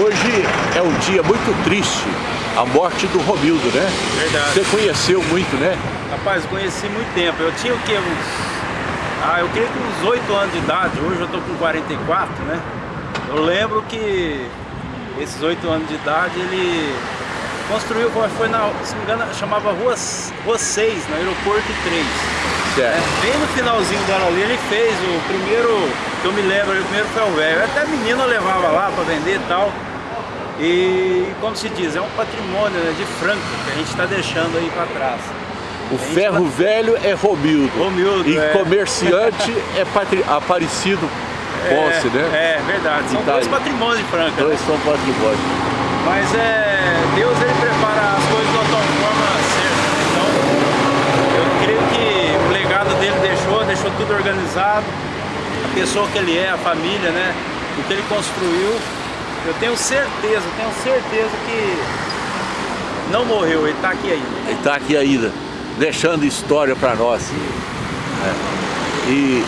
Hoje é um dia muito triste, a morte do Romildo, né? Verdade. Você conheceu muito, né? Rapaz, conheci muito tempo. Eu tinha o quê? Uns... Ah, eu creio que uns 8 anos de idade. Hoje eu tô com 44, né? Eu lembro que esses 8 anos de idade ele construiu, foi na, se não me engano, chamava Rua, Rua 6, no aeroporto 3. Certo. É, bem no finalzinho dela ali, ele fez o primeiro, que eu me lembro, o primeiro foi o velho. Até menina levava lá para vender e tal. E, como se diz, é um patrimônio né, de Franca que a gente está deixando aí para trás. O ferro vai... velho é Romildo. Romildo, E é. comerciante é patri... Aparecido Ponce, é, né? É, verdade. São Itália. dois patrimônios de Franca. Dois né? são patrimônios. Mas é, Deus ele prepara as coisas de uma tal forma certa. Então, eu creio que o legado dele deixou, deixou A pessoa que ele é, a família, né? O que ele construiu. Eu tenho certeza, tenho certeza que não morreu, ele está aqui ainda. Ele está aqui ainda, deixando história para nós. É. E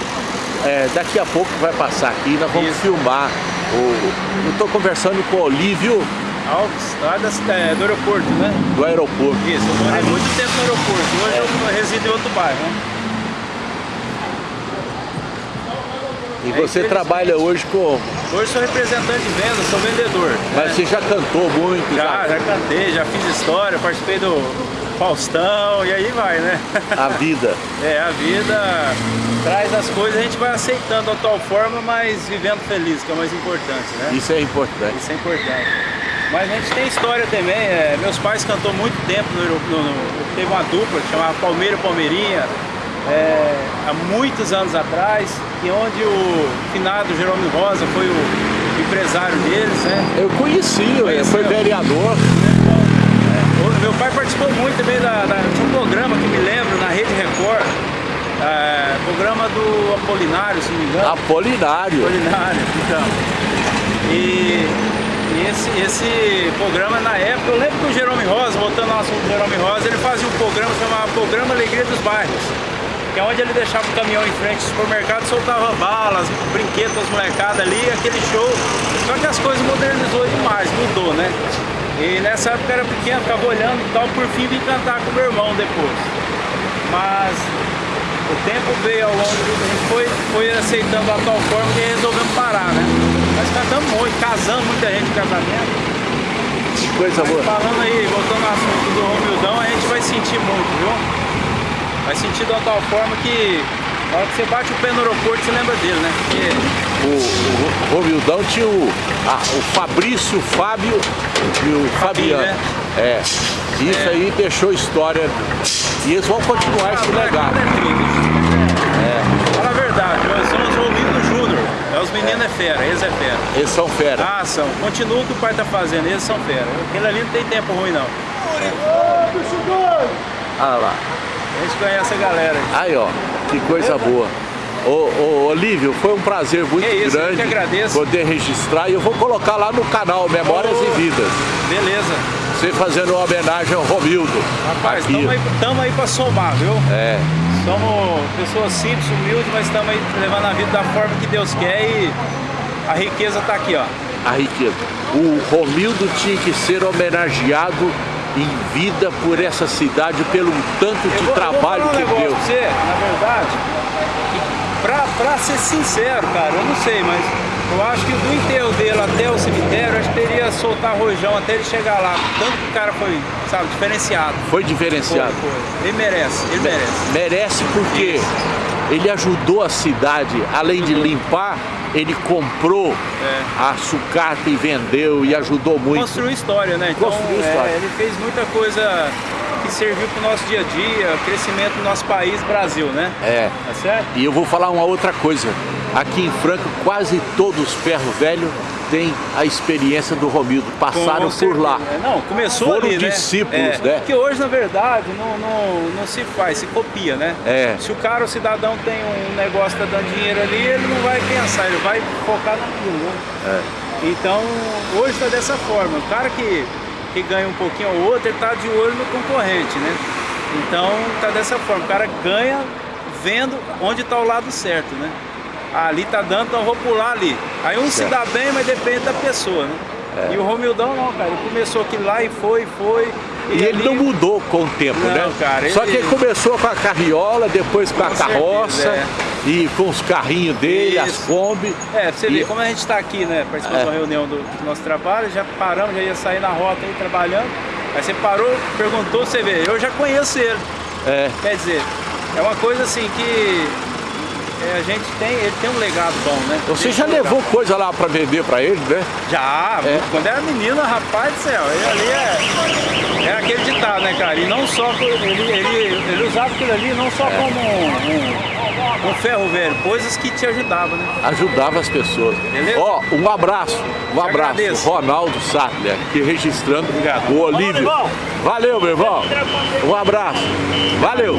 é, daqui a pouco vai passar aqui, nós vamos Isso. filmar. O, eu estou conversando com o Olívio Alves, lá da, é, do aeroporto, né? do aeroporto. Isso, eu morei muito tempo no aeroporto. Hoje eu resido em outro bairro, né? E você trabalha hoje com. Hoje sou representante de venda, sou vendedor. Mas né? você já cantou muito, Já, já cantei, já fiz história, participei do Faustão e aí vai, né? a vida. É, a vida traz as coisas, a gente vai aceitando da tal forma, mas vivendo feliz, que é o mais importante, né? Isso é importante. Isso é importante. Mas a gente tem história também, é, meus pais cantou muito tempo, no, no- no- teve uma dupla que chamava Palmeira e Palmeirinha, é, há muitos anos atrás, e onde o finado Jerome Rosa foi o empresário deles, né? Eu conheci, ele Conheceu? foi vereador. O meu pai participou muito também da, da- de um programa que me lembro na Rede Record, é, programa do Apolinário, se não me engano. Apolinário. Apolinário, então. E, e esse, esse programa na época, eu lembro que o Jerome Rosa, voltando ao assunto do Jerome Rosa, ele fazia um programa chamado Programa Alegria dos Bairros. Que é onde ele deixava o caminhão em frente ao supermercado, soltava balas, brinquedos as molecadas ali, aquele show. Só que as coisas modernizou demais, mudou, né? E nessa época eu era pequeno, ficava olhando e tal, por fim vim cantar com meu irmão depois. Mas o tempo veio ao longo do a gente foi, foi aceitando a tal forma que resolvemos parar, né? Nós cantamos muito, casamos muita gente em casamento. Que coisa Mas boa. falando aí, voltando ao assunto do Romildão, a gente vai sentir muito, viu? Vai sentir de uma tal forma que na hora que você bate o pé no aeroporto, você lembra dele, né? Porque O, o Romildão tinha o, a- o Fabrício, o Fábio e o Fabiano. né? É. Isso aí deixou história. E eles vão continuar esse Ah, legado. é incrível. Fala a verdade, nós somos Romildo Júnior. É, os meninos é fera, eles é fera. Eles são fera. Ah, são. Continua o que o pai tá fazendo, eles são fera. Aquele ali não tem tempo ruim, não. Ah lá. A gente conhece a galera. aí. Ó. Que coisa boa. Ô, ô, Olívio, foi um prazer muito Que isso, eu grande que agradeço. poder registrar e eu vou colocar lá no canal Memórias Oh. e Vidas. Beleza. Você fazendo uma homenagem ao Romildo. Rapaz, estamos aí, tamo aí pra somar, viu? É. Somos pessoas simples, humildes, mas estamos aí levando a vida da forma que Deus quer e a riqueza tá aqui, ó. a riqueza. O Romildo tinha que ser homenageado em vida por essa cidade, pelo tanto de vou- trabalho que deu. pra você, na verdade, pra, pra ser sincero, cara, eu não sei, mas eu acho que do enterro dele até o cemitério, acho que teria soltar rojão até ele chegar lá. Tanto que o cara foi, sabe, diferenciado. Foi Foi, diferenciado. foi. Ele merece, ele merece. Merece porque ele ajudou a cidade, além de limpar, ele comprou É. a sucata e vendeu e ajudou muito. Construiu história, né? Então, Construiu é, história. ele fez muita coisa que serviu pro nosso dia a dia, crescimento do nosso país, Brasil, né? É. Tá certo? E eu vou falar uma outra coisa. Aqui em Franca, quase todos os ferro velho têm a experiência do Romildo. Passaram por lá. Não, começou Foram ali, né? discípulos, É, né? Que hoje, na verdade, não, não, não se faz, se copia, né? É. Se o cara, o cidadão tem um negócio que tá dando dinheiro ali, ele não vai pensar, ele vai focar naquilo, né? É. Então, hoje tá dessa forma. O cara que, que ganha um pouquinho ou outro, ele tá de olho no concorrente, né? Então, tá dessa forma. O cara ganha vendo onde tá o lado certo, né? Ali tá dando, então eu vou pular ali. Aí um se Certo. dá bem, mas depende da pessoa, né? E o Romildão não, cara, ele começou aqui lá e foi, foi. E, ele não mudou com o tempo, Não, né? cara, Só ele- que ele começou com a carriola, depois com, a Com certeza, carroça é. e com os carrinhos dele, as Isso. Kombi. É, você E- ver, como a gente está aqui, né, participando É. de uma reunião do, do nosso trabalho, já paramos, já ia sair na rota aí trabalhando. Aí você parou, perguntou, você vê, eu já conheço ele. É, Quer dizer, é uma coisa assim que é, a gente tem, ele tem um legado bom, né? você Tem já levou coisa lá pra vender pra ele, né? Já, É. quando era menina, rapaz do céu, ele ali é, é aquele ditado, né, cara? E não só, ele, ele, ele usava aquilo ali não É. só como um, um, um ferro velho, coisas que te ajudavam, né? Ajudava as pessoas. Beleza? Ó, um abraço, um Te abraço. agradeço. Ronaldo Sattler, aqui registrando Obrigado. o Olívio. Valeu, meu irmão. Um abraço. Valeu.